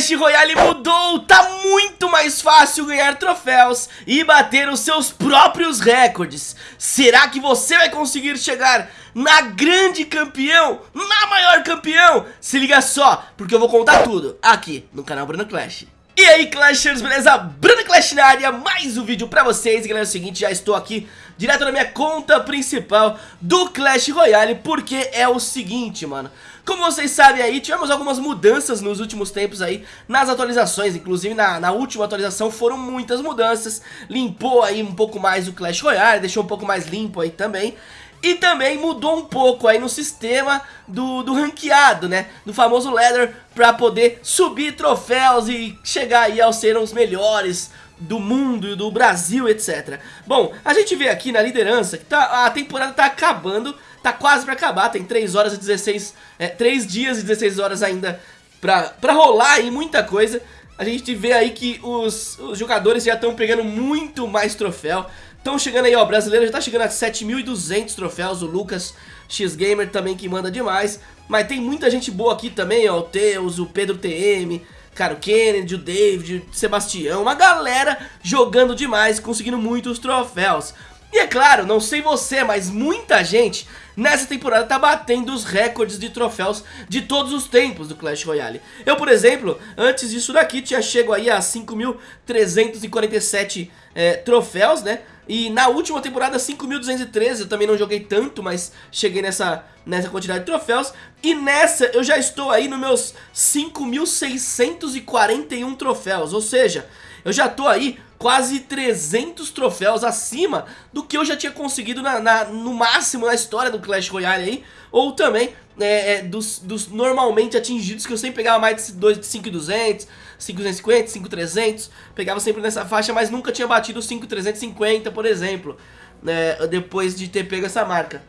Clash Royale mudou, tá muito mais fácil ganhar troféus e bater os seus próprios recordes. Será que você vai conseguir chegar na grande campeão, na maior campeão? Se liga só, porque eu vou contar tudo aqui no canal Bruno Clash. E aí Clashers, beleza? Bruno Clash na área, mais um vídeo pra vocês E galera, é o seguinte, já estou aqui direto na minha conta principal do Clash Royale Porque é o seguinte, mano Como vocês sabem aí, tivemos algumas mudanças nos últimos tempos aí Nas atualizações, inclusive na, na última atualização foram muitas mudanças Limpou aí um pouco mais o Clash Royale, deixou um pouco mais limpo aí também e também mudou um pouco aí no sistema do, do ranqueado, né? Do famoso ladder para poder subir troféus e chegar aí aos ser os melhores do mundo e do Brasil, etc. Bom, a gente vê aqui na liderança que tá, a temporada tá acabando, tá quase para acabar, tem 3 horas e 16, é, 3 dias e 16 horas ainda pra, pra rolar aí muita coisa. A gente vê aí que os, os jogadores já estão pegando muito mais troféu. Estão chegando aí, ó, o brasileiro já tá chegando a 7.200 troféus, o Lucas X-Gamer também que manda demais. Mas tem muita gente boa aqui também, ó, o Teus, o Pedro TM, cara, o Kennedy, o David, o Sebastião, uma galera jogando demais, conseguindo muitos troféus. E é claro, não sei você, mas muita gente nessa temporada tá batendo os recordes de troféus de todos os tempos do Clash Royale. Eu, por exemplo, antes disso daqui tinha chego aí a 5.347 é, troféus, né? E na última temporada 5.213, eu também não joguei tanto, mas cheguei nessa, nessa quantidade de troféus. E nessa eu já estou aí nos meus 5.641 troféus, ou seja, eu já estou aí quase 300 troféus acima do que eu já tinha conseguido na, na no máximo na história do Clash Royale aí. Ou também é, é, dos, dos normalmente atingidos, que eu sempre pegava mais de 5.200, 5.250, 5.300, pegava sempre nessa faixa, mas nunca tinha batido 5.350, por exemplo, né, depois de ter pego essa marca.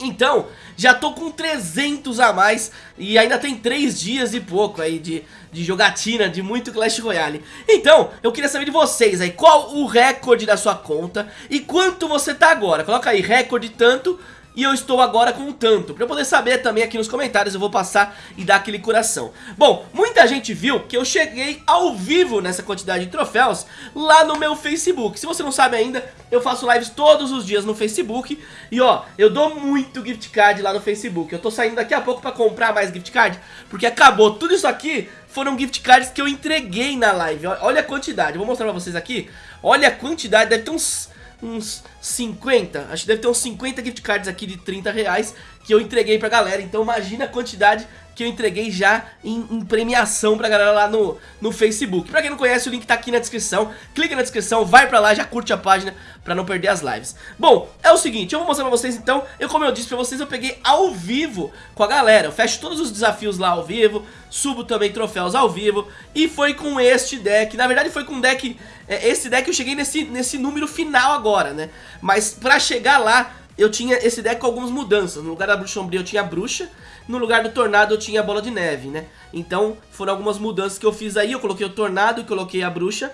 Então, já tô com 300 a mais e ainda tem 3 dias e pouco aí de, de jogatina, de muito Clash Royale. Então, eu queria saber de vocês aí, qual o recorde da sua conta e quanto você tá agora. Coloca aí, recorde tanto e eu estou agora com tanto. Pra eu poder saber também aqui nos comentários, eu vou passar e dar aquele coração. Bom, muita gente viu que eu cheguei ao vivo nessa quantidade de troféus lá no meu Facebook. Se você não sabe ainda, eu faço lives todos os dias no Facebook. E ó, eu dou muito gift card lá no Facebook. Eu tô saindo daqui a pouco pra comprar mais gift card, porque acabou tudo isso aqui foram gift cards que eu entreguei na live. Olha a quantidade, eu vou mostrar pra vocês aqui. Olha a quantidade, deve ter uns uns 50, acho que deve ter uns 50 gift cards aqui de 30 reais que eu entreguei pra galera, então imagina a quantidade que eu entreguei já em, em, premiação pra galera lá no, no Facebook. Pra quem não conhece, o link tá aqui na descrição, clica na descrição, vai pra lá, já curte a página pra não perder as lives. Bom, é o seguinte, eu vou mostrar pra vocês então, eu como eu disse pra vocês, eu peguei ao vivo com a galera, eu fecho todos os desafios lá ao vivo, subo também troféus ao vivo, e foi com este deck, na verdade foi com um deck, é, esse deck eu cheguei nesse, nesse número final agora, né, mas pra chegar lá, eu tinha esse deck com algumas mudanças. No lugar da Bruxa Sombria eu tinha a Bruxa, no lugar do Tornado eu tinha a Bola de Neve, né? Então foram algumas mudanças que eu fiz aí, eu coloquei o Tornado e coloquei a Bruxa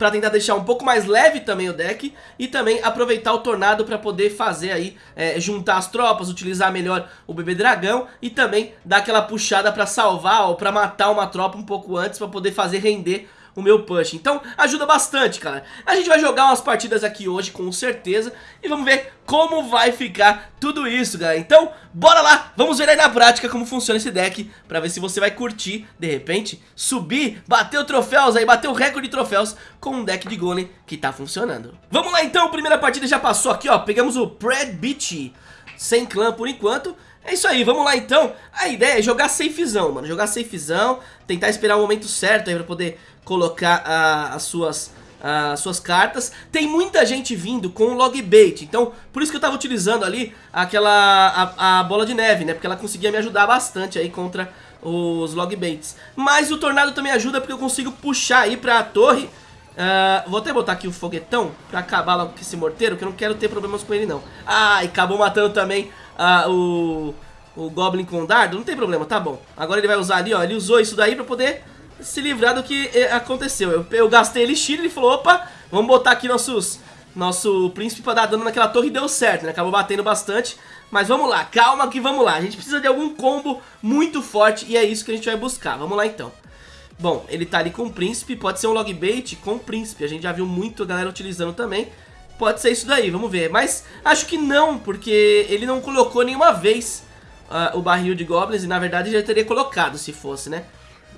para tentar deixar um pouco mais leve também o deck e também aproveitar o Tornado para poder fazer aí, é, juntar as tropas, utilizar melhor o Bebê Dragão e também dar aquela puxada para salvar ou para matar uma tropa um pouco antes para poder fazer render o meu push. Então ajuda bastante, cara. A gente vai jogar umas partidas aqui hoje com certeza e vamos ver como vai ficar tudo isso, galera. Então, bora lá, vamos ver aí na prática como funciona esse deck pra ver se você vai curtir, de repente, subir, bater o troféus aí, bater o recorde de troféus com um deck de golem que tá funcionando. Vamos lá então, primeira partida já passou aqui, ó, pegamos o Pred Beach sem clã por enquanto é isso aí, vamos lá então. A ideia é jogar safezão, mano. Jogar safezão, tentar esperar o momento certo aí pra poder colocar uh, as suas... Uh, suas cartas. Tem muita gente vindo com log bait, então por isso que eu tava utilizando ali aquela a, a, bola de neve, né? Porque ela conseguia me ajudar bastante aí contra os log baits. Mas o tornado também ajuda porque eu consigo puxar aí pra torre. Uh, vou até botar aqui o foguetão pra acabar logo com esse morteiro, que eu não quero ter problemas com ele não. Ah, e acabou matando também ah, o, o Goblin com dardo, não tem problema, tá bom. Agora ele vai usar ali, ó, ele usou isso daí pra poder se livrar do que eh, aconteceu. Eu, eu gastei elixir, ele falou, opa, vamos botar aqui nossos, nosso príncipe pra dar dano naquela torre e deu certo, né? Acabou batendo bastante, mas vamos lá, calma que vamos lá. A gente precisa de algum combo muito forte e é isso que a gente vai buscar. Vamos lá então. Bom, ele tá ali com o príncipe, pode ser um log bait com o príncipe. A gente já viu muito a galera utilizando também. Pode ser isso daí, vamos ver. Mas acho que não, porque ele não colocou nenhuma vez uh, o barril de goblins. E na verdade já teria colocado se fosse, né?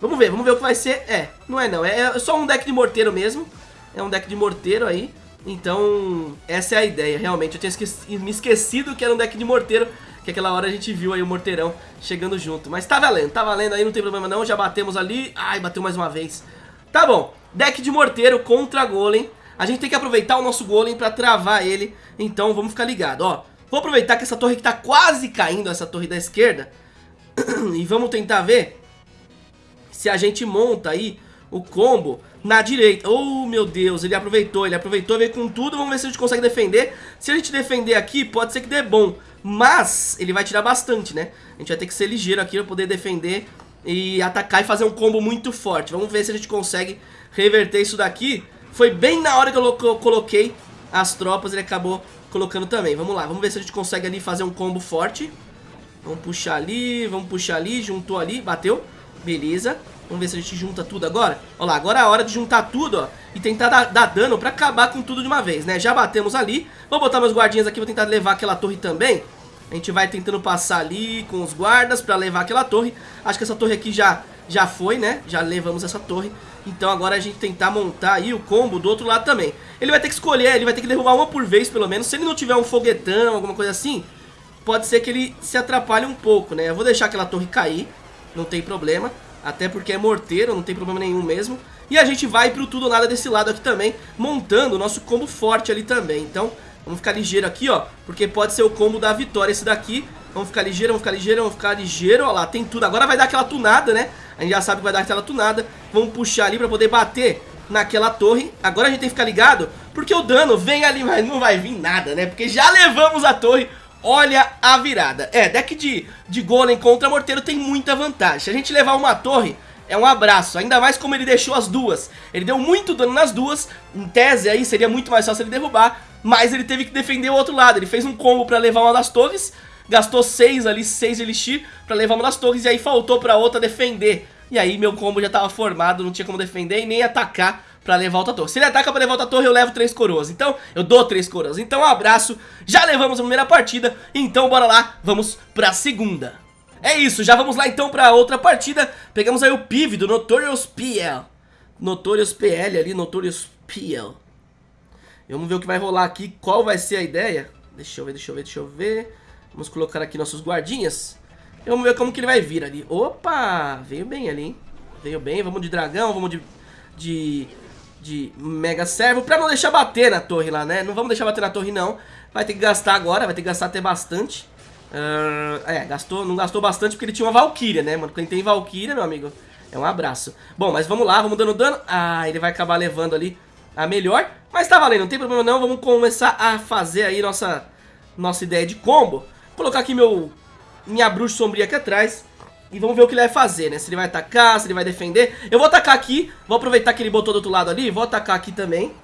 Vamos ver, vamos ver o que vai ser. É, não é não, é só um deck de morteiro mesmo. É um deck de morteiro aí. Então, essa é a ideia, realmente. Eu tinha esqueci, me esquecido que era um deck de morteiro que aquela hora a gente viu aí o morteirão chegando junto. Mas tá valendo, tá valendo aí, não tem problema não, já batemos ali. Ai, bateu mais uma vez. Tá bom, deck de morteiro contra golem. A gente tem que aproveitar o nosso golem pra travar ele, então vamos ficar ligado, ó. Vou aproveitar que essa torre que tá quase caindo, essa torre da esquerda, e vamos tentar ver se a gente monta aí o combo na direita. Oh, meu Deus, ele aproveitou, ele aproveitou, veio com tudo. Vamos ver se a gente consegue defender. Se a gente defender aqui, pode ser que dê bom. Mas ele vai tirar bastante, né? A gente vai ter que ser ligeiro aqui pra poder defender e atacar e fazer um combo muito forte. Vamos ver se a gente consegue reverter isso daqui. Foi bem na hora que eu coloquei as tropas, ele acabou colocando também. Vamos lá, vamos ver se a gente consegue ali fazer um combo forte. Vamos puxar ali, vamos puxar ali, juntou ali, bateu. Beleza. Vamos ver se a gente junta tudo agora. Olha lá, agora é a hora de juntar tudo, ó. E tentar dar, dar, dano pra acabar com tudo de uma vez, né? Já batemos ali. Vou botar meus guardinhas aqui, vou tentar levar aquela torre também. A gente vai tentando passar ali com os guardas pra levar aquela torre. Acho que essa torre aqui já, já foi, né? Já levamos essa torre. Então agora a gente tentar montar aí o combo do outro lado também. Ele vai ter que escolher, ele vai ter que derrubar uma por vez pelo menos. Se ele não tiver um foguetão, alguma coisa assim, pode ser que ele se atrapalhe um pouco, né? Eu vou deixar aquela torre cair, não tem problema. Até porque é morteiro, não tem problema nenhum mesmo. E a gente vai pro tudo ou nada desse lado aqui também, montando o nosso combo forte ali também. Então, vamos ficar ligeiro aqui, ó, porque pode ser o combo da vitória esse daqui. Vamos ficar ligeiro, vamos ficar ligeiro, vamos ficar ligeiro, ó lá, tem tudo. Agora vai dar aquela tunada, né? A gente já sabe que vai dar aquela tunada. Vamos puxar ali pra poder bater naquela torre. Agora a gente tem que ficar ligado, porque o dano vem ali, mas não vai vir nada, né? Porque já levamos a torre, Olha a virada. É, deck de, de golem contra morteiro tem muita vantagem. Se a gente levar uma torre, é um abraço. Ainda mais como ele deixou as duas. Ele deu muito dano nas duas. Em tese aí seria muito mais fácil ele derrubar. Mas ele teve que defender o outro lado. Ele fez um combo pra levar uma das torres. Gastou 6 ali, 6 elixir pra levar uma das torres. E aí faltou pra outra defender. E aí meu combo já tava formado, não tinha como defender e nem atacar pra levar outra torre. Se ele ataca pra levar outra torre, eu levo três coroas. Então, eu dou três coroas. Então, um abraço. Já levamos a primeira partida. Então, bora lá. Vamos pra segunda. É isso, já vamos lá então pra outra partida. Pegamos aí o PIV do Notorious PL. Notorious PL ali, Notorious PL. Vamos ver o que vai rolar aqui, qual vai ser a ideia. Deixa eu ver, deixa eu ver, deixa eu ver. Vamos colocar aqui nossos guardinhas. E vamos ver como que ele vai vir ali. Opa, veio bem ali, hein? Veio bem, vamos de dragão, vamos de, de de Mega Servo pra não deixar bater na torre lá, né? Não vamos deixar bater na torre, não. Vai ter que gastar agora, vai ter que gastar até bastante. Uh, é, gastou, não gastou bastante porque ele tinha uma Valkyria, né, mano? Quem tem Valkyria, meu amigo, é um abraço. Bom, mas vamos lá, vamos dando dano. Ah, ele vai acabar levando ali a melhor. Mas tá valendo, não tem problema não. Vamos começar a fazer aí nossa, nossa ideia de combo. Colocar aqui meu, minha bruxa sombria aqui atrás. E vamos ver o que ele vai fazer, né? Se ele vai atacar, se ele vai defender. Eu vou atacar aqui. Vou aproveitar que ele botou do outro lado ali. Vou atacar aqui também.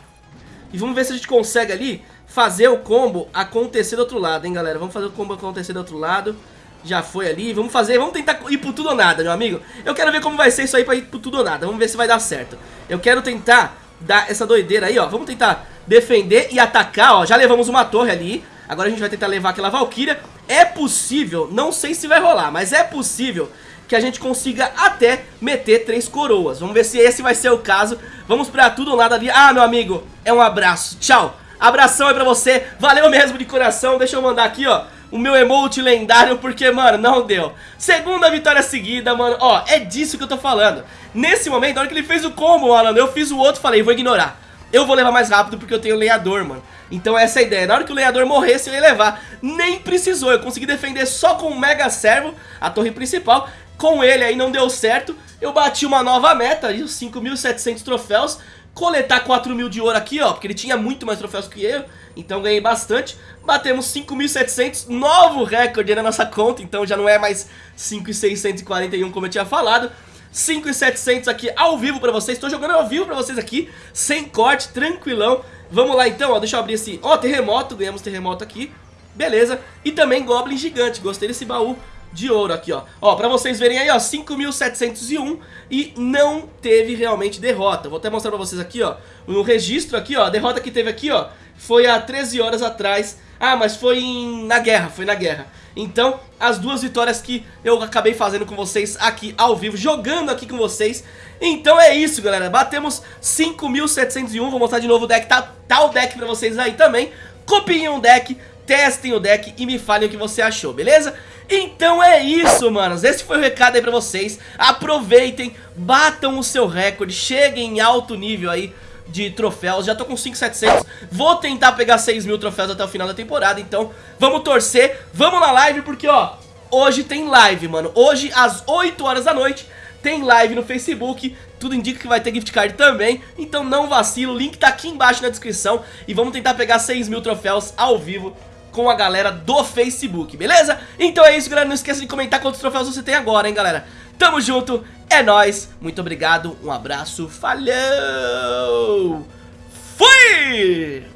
E vamos ver se a gente consegue ali fazer o combo acontecer do outro lado, hein, galera? Vamos fazer o combo acontecer do outro lado. Já foi ali. Vamos fazer, vamos tentar ir pro tudo ou nada, meu amigo. Eu quero ver como vai ser isso aí pra ir pro tudo ou nada. Vamos ver se vai dar certo. Eu quero tentar dar essa doideira aí, ó. Vamos tentar defender e atacar, ó. Já levamos uma torre ali. Agora a gente vai tentar levar aquela Valkyria. É possível, não sei se vai rolar, mas é possível que a gente consiga até meter três coroas. Vamos ver se esse vai ser o caso. Vamos pra tudo ou nada ali. Ah, meu amigo, é um abraço. Tchau. Abração aí pra você. Valeu mesmo de coração. Deixa eu mandar aqui, ó o meu emote lendário, porque, mano, não deu. Segunda vitória seguida, mano, ó, é disso que eu tô falando. Nesse momento, na hora que ele fez o combo, mano, eu fiz o outro falei, vou ignorar. Eu vou levar mais rápido porque eu tenho lenhador, mano. Então essa é a ideia. Na hora que o lenhador morresse, eu ia levar. Nem precisou. Eu consegui defender só com o Mega Servo, a torre principal. Com ele aí não deu certo. Eu bati uma nova meta, os 5.700 troféus. Coletar 4 mil de ouro aqui, ó, porque ele tinha muito mais troféus que eu. Então ganhei bastante. Batemos 5.700, novo recorde na nossa conta. Então já não é mais 5.641 como eu tinha falado. 5.700 aqui ao vivo pra vocês. Estou jogando ao vivo pra vocês aqui, sem corte, tranquilão. Vamos lá então, ó, deixa eu abrir esse... Ó, terremoto, ganhamos terremoto aqui. Beleza. E também Goblin Gigante, gostei desse baú de ouro aqui, ó. Ó, pra vocês verem aí, ó, 5.701 e não teve realmente derrota. Vou até mostrar pra vocês aqui, ó, no registro aqui, ó, a derrota que teve aqui, ó, foi há 13 horas atrás. Ah, mas foi em... na guerra, foi na guerra. Então, as duas vitórias que eu acabei fazendo com vocês aqui ao vivo, jogando aqui com vocês. Então é isso, galera. Batemos 5.701. Vou mostrar de novo o deck. Tá, tá o deck pra vocês aí também. Copiem o deck, testem o deck e me falem o que você achou, beleza? Então é isso, manos. Esse foi o recado aí pra vocês. Aproveitem, batam o seu recorde, cheguem em alto nível aí de troféus, já tô com 5,700 Vou tentar pegar 6 mil troféus até o final da temporada Então vamos torcer, vamos na live Porque ó, hoje tem live, mano. Hoje às 8 horas da noite tem live no Facebook. Tudo indica que vai ter gift card também. Então não vacilo, o link tá aqui embaixo na descrição. E vamos tentar pegar 6 mil troféus ao vivo com a galera do Facebook, beleza? Então é isso, galera, não esqueça de comentar quantos troféus você tem agora, hein, galera? Tamo junto, é nóis, muito obrigado, um abraço, falou! Fui!